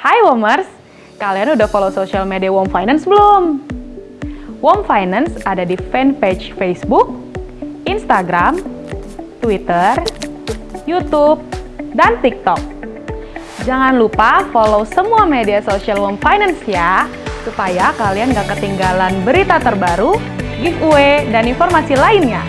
Hai Womers, kalian udah follow social media Wom Finance belum? Wom Finance ada di fanpage Facebook, Instagram, Twitter, YouTube, dan TikTok. Jangan lupa follow semua media sosial Wom Finance ya, supaya kalian gak ketinggalan berita terbaru, giveaway, dan informasi lainnya.